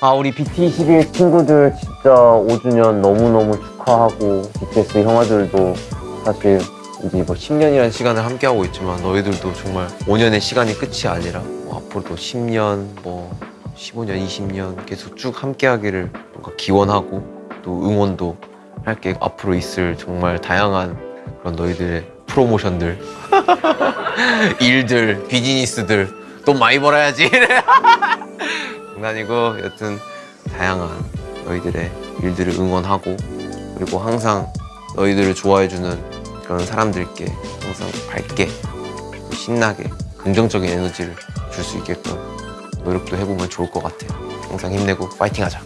아 우리 BT21 친구들 진짜 5주년 너무너무 축하하고 BTS 형아들도 사실 이제 뭐 10년이라는 시간을 함께하고 있지만 너희들도 정말 5년의 시간이 끝이 아니라 뭐 앞으로도 10년 뭐 15년 20년 계속 쭉 함께하기를 뭔가 기원하고 또 응원도 할 게 앞으로 있을 정말 다양한 그런 너희들의 프로모션들 일들 비즈니스들 돈 많이 벌어야지 장난이고 여튼 다양한 너희들의 일들을 응원하고 그리고 항상 너희들을 좋아해주는 그런 사람들께 항상 밝게 신나게 긍정적인 에너지를 줄 수 있게끔 노력도 해보면 좋을 것 같아요. 항상 힘내고 파이팅하자